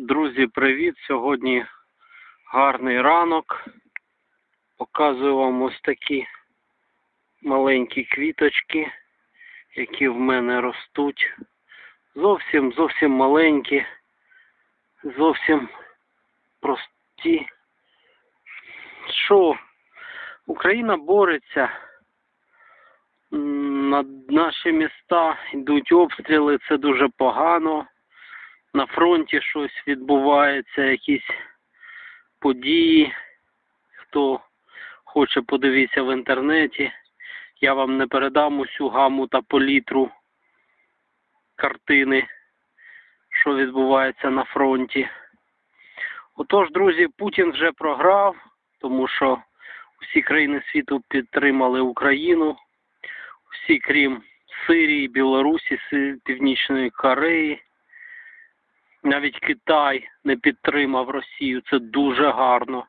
Друзі, привіт! Сьогодні гарний ранок. Показую вам ось такі маленькі квіточки, які в мене ростуть. Зовсім зовсім маленькі, зовсім прості. Що? Україна бореться. На наші міста йдуть обстріли, це дуже погано на фронті щось відбувається, якісь події. Хто хоче подивитися в інтернеті, я вам не передам усю гаму та палітру картини, що відбувається на фронті. Отож, друзі, Путін вже програв, тому що всі країни світу підтримали Україну, всі крім Сирії, Білорусі, Північної Кореї. Навіть Китай не підтримав Росію. Це дуже гарно.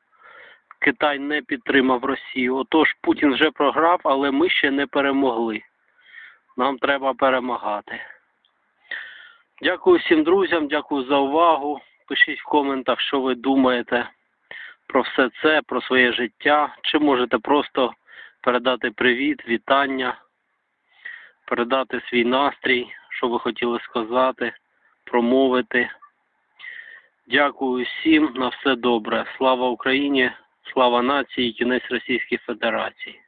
Китай не підтримав Росію. Отож, Путін вже програв, але ми ще не перемогли. Нам треба перемагати. Дякую всім друзям, дякую за увагу. Пишіть в коментах, що ви думаєте про все це, про своє життя. Чи можете просто передати привіт, вітання, передати свій настрій, що ви хотіли сказати, промовити. Дякую всім на все добре. Слава Україні, слава нації, кінець Російської Федерації.